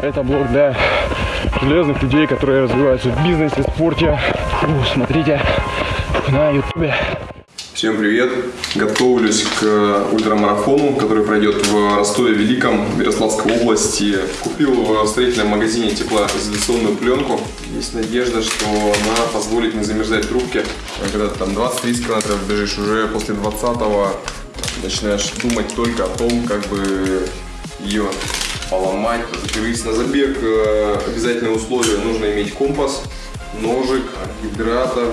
Это блог для железных людей, которые развиваются в бизнесе, спорте. Фу, смотрите на ютубе. Всем привет! Готовлюсь к ультрамарафону, который пройдет в Ростове Великом, Ярославской области. Купил в строительном магазине теплоизоляционную пленку. Есть надежда, что она позволит не замерзать трубки. Когда ты там 20-30 километров бежишь, уже после 20-го начинаешь думать только о том, как бы ее поломать, закрыть. На забег э, обязательное условие нужно иметь компас, ножик, гидратор,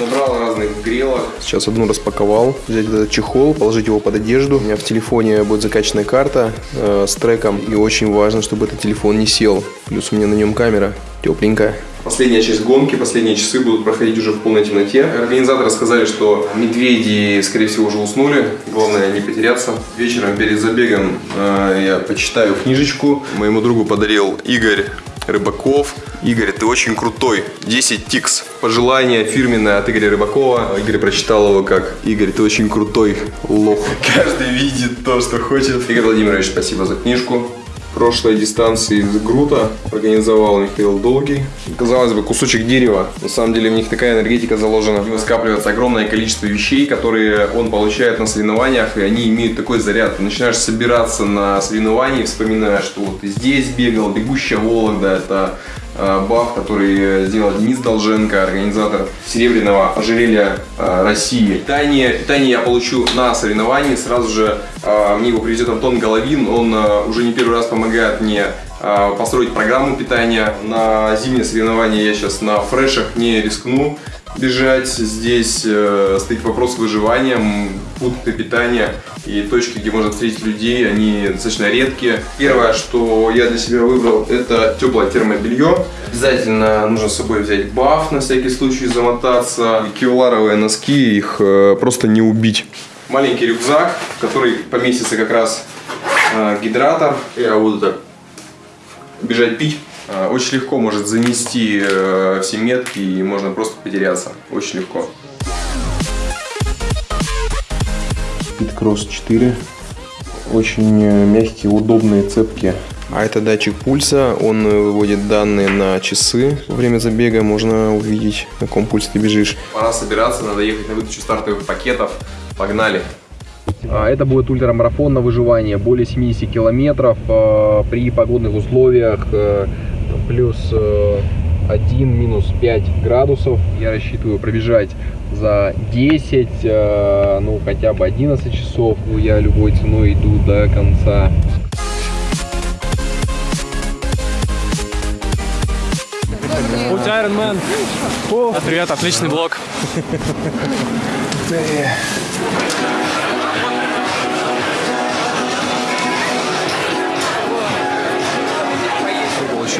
Набрал разных грелок. Сейчас одну распаковал. Взять этот чехол, положить его под одежду. У меня в телефоне будет закачанная карта э, с треком. И очень важно, чтобы этот телефон не сел. Плюс у меня на нем камера тепленькая. Последняя часть гонки, последние часы будут проходить уже в полной темноте. Организаторы сказали, что медведи, скорее всего, уже уснули. Главное не потеряться. Вечером перед забегом э, я почитаю книжечку. Моему другу подарил Игорь Рыбаков. Игорь, ты очень крутой. 10 тикс. Пожелание фирменное от Игоря Рыбакова. Игорь прочитал его как «Игорь, ты очень крутой лох». Каждый видит то, что хочет. Игорь Владимирович, спасибо за книжку прошлой дистанции из Грута организовал Михаил Долгий. Казалось бы, кусочек дерева. На самом деле в них такая энергетика заложена. В него скапливается огромное количество вещей, которые он получает на соревнованиях, и они имеют такой заряд. Ты начинаешь собираться на соревновании, вспоминая, что вот здесь бегал, бегущая Вологда, это баф, который сделал Денис Долженко, организатор Серебряного ожерелья э, России. Питание, питание я получу на соревновании, сразу же э, мне его привезет Антон Головин, он уже не первый раз помогает мне построить программу питания. На зимние соревнования я сейчас на фрешах не рискну бежать. Здесь э, стоит вопрос выживания, пункты питания и точки, где можно встретить людей, они достаточно редкие. Первое, что я для себя выбрал, это теплое термобелье. Обязательно нужно с собой взять баф, на всякий случай замотаться. Кевларовые носки, их э, просто не убить. Маленький рюкзак, в который поместится как раз э, гидратор. Я буду так бежать пить. Э, очень легко может занести э, все метки и можно просто потеряться. Очень легко. Speedcross 4. Очень э, мягкие, удобные цепки. А это датчик пульса, он выводит данные на часы. Во время забега можно увидеть, на каком пульсе ты бежишь. Пора собираться, надо ехать на выдачу стартовых пакетов. Погнали! А, это будет ультрамарафон на выживание, более 70 километров при погодных условиях плюс 1, э, минус 5 градусов. Я рассчитываю пробежать за 10, э, ну хотя бы 11 часов. Ну, я любой ценой иду до конца. Путь Ironman. О, привет, отличный блог.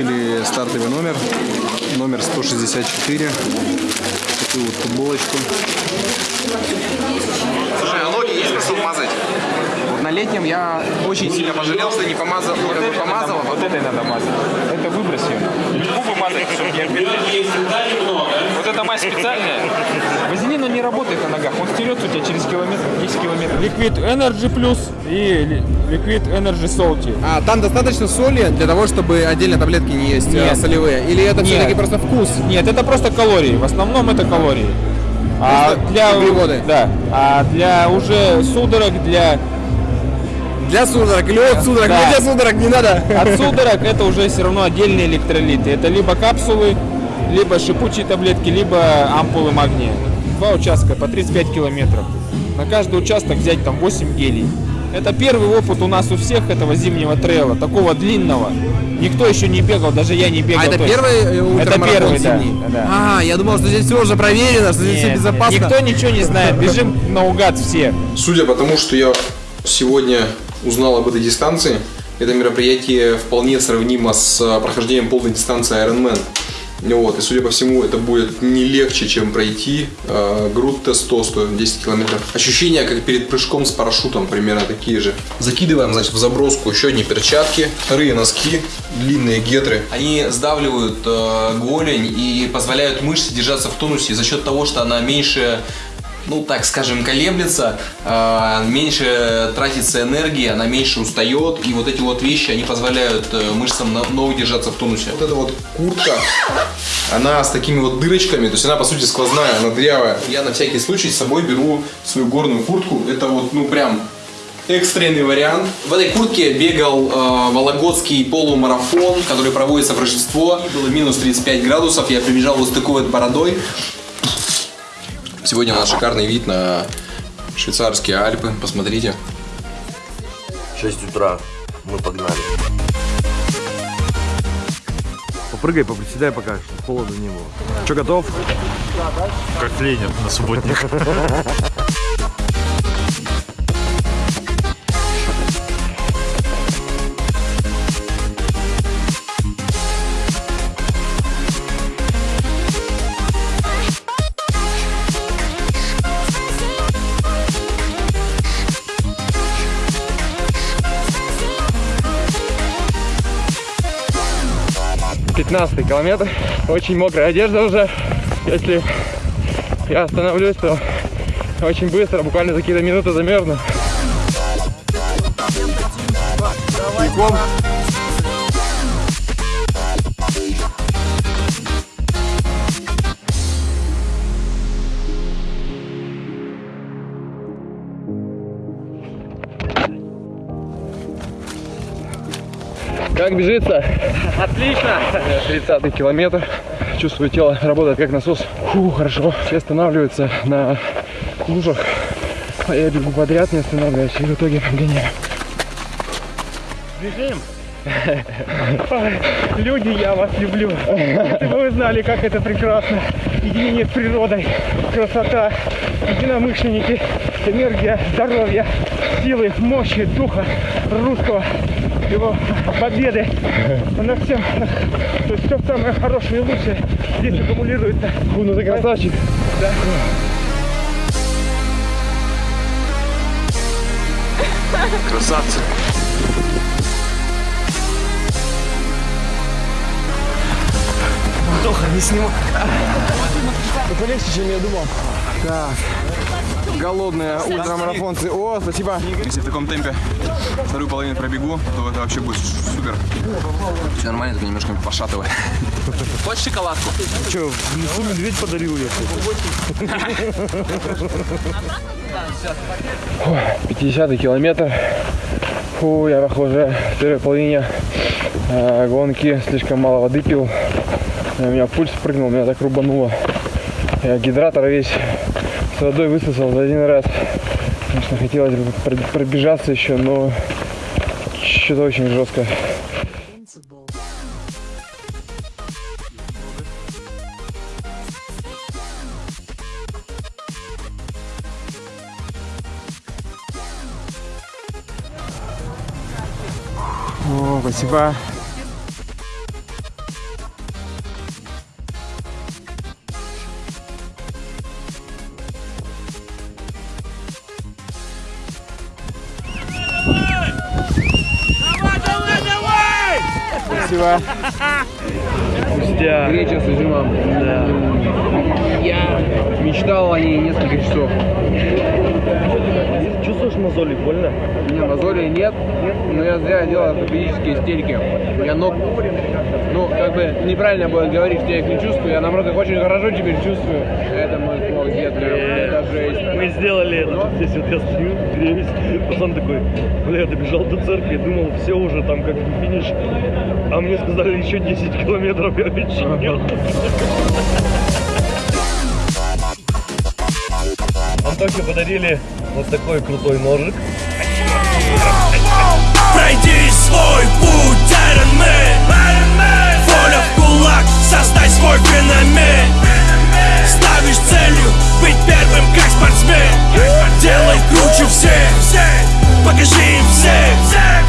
Получили стартовый номер, номер 164, такую вот футболочку. Слушай, а ноги есть просто смазать? Вот на летнем я очень сильно пожалел, что не помазал, вот как бы помазал. Вот, вот этой надо мазать. Это выбрось ее. Губы мазать, чтобы эта мазь специальная. Вазелин он не работает на ногах, он стерется у тебя через километр, 10 километров. Liquid Energy Plus и Liquid Energy Salty. А, там достаточно соли для того, чтобы отдельно таблетки не есть а, Нет. солевые? Или это все-таки просто вкус? Нет, это просто калории. В основном это калории. А для, углеводы? Да. А для уже судорог, для для судорог или от судорог? Да. Для судорог не надо. От судорог это уже все равно отдельные электролиты. Это либо капсулы, либо шипучие таблетки, либо ампулы магния. Два участка по 35 километров. На каждый участок взять там 8 гелей. Это первый опыт у нас у всех этого зимнего трейла, такого длинного. Никто еще не бегал, даже я не бегал. А это точно. первый э, Это первый, зимний? Да, да. А, я думал, что здесь все уже проверено, что здесь Нет, все безопасно. Никто ничего не знает, бежим наугад все. Судя по тому, что я сегодня узнал об этой дистанции, это мероприятие вполне сравнимо с э, прохождением полной дистанции Ironman. Вот, и судя по всему, это будет не легче, чем пройти э, груд Т100 стоит 10 километров. Ощущения, как перед прыжком с парашютом, примерно такие же. Закидываем, значит, в заброску еще одни перчатки, вторые носки, длинные гетры. Они сдавливают э, голень и позволяют мышце держаться в тонусе за счет того, что она меньше ну так скажем, колеблется, э, меньше тратится энергии, она меньше устает, и вот эти вот вещи, они позволяют э, мышцам на- ног держаться в тонусе. Вот эта вот куртка, она с такими вот дырочками, то есть она по сути сквозная, она дырявая. Я на всякий случай с собой беру свою горную куртку, это вот ну прям экстренный вариант. В этой куртке бегал э, Вологодский полумарафон, который проводится в Рождество. Было минус 35 градусов, я прибежал вот с такой вот бородой. Сегодня у нас шикарный вид на швейцарские Альпы, посмотрите. 6 утра. Мы погнали. Попрыгай, поприседай пока, чтобы холода не было. Че, готов? Как Ленин на субботник. 15 километр. Очень мокрая одежда уже. Если я остановлюсь, то очень быстро, буквально за какие-то минуты замерзну. Бегом. Как бежится? Отлично! 30 километр. Чувствую, тело работает как насос. Фу, хорошо. Все останавливаются на лужах. А я бегу подряд, не останавливаясь, и в итоге обгоняю. Бежим! Люди, я вас люблю. Если бы вы знали, как это прекрасно. Единение с природой, красота, единомышленники, энергия, здоровье, силы, мощи, духа русского, его победы на всем, то есть все самое хорошее и лучшее здесь аккумулируется. Фу, ну ты красавчик. Да. Красавцы. Тоха, не снимай. Это легче, чем я думал. Так. Голодные ультрамарафонцы. О, спасибо. Если в таком темпе вторую половину пробегу, то это вообще будет супер. Все нормально, только немножко пошатывает. Хочешь шоколадку? Че, в лесу медведь подарил я. 50 километр. Фу, я уже в первой половине э, гонки слишком мало воды пил. У меня пульс прыгнул, меня так рубануло. Я гидратор весь с водой высосал за один раз. Конечно, хотелось бы пр- пробежаться еще, но что-то очень жестко. О, спасибо. Спасибо. Пустя. Греча с изюмом. Да. Я мечтал о ней несколько часов. Чувствуешь мозоли, больно? Меня мозолей нет, но я зря делал физические истерики. Я ног, ну, как бы неправильно будет говорить, что я их не чувствую, я наоборот их очень хорошо теперь чувствую. Это мой слог детка, это жесть. Мы сделали это. Здесь вот я стою, греюсь. Пацан такой, бля, я добежал до церкви, думал, все уже там как бы финиш. А мне сказали еще 10 километров, я вечерел. Антохе подарили вот такой крутой ножик. Пройди свой создать свой феномен. Ставишь целью быть первым как спортсмен. Делай круче всех. Покажи им всем.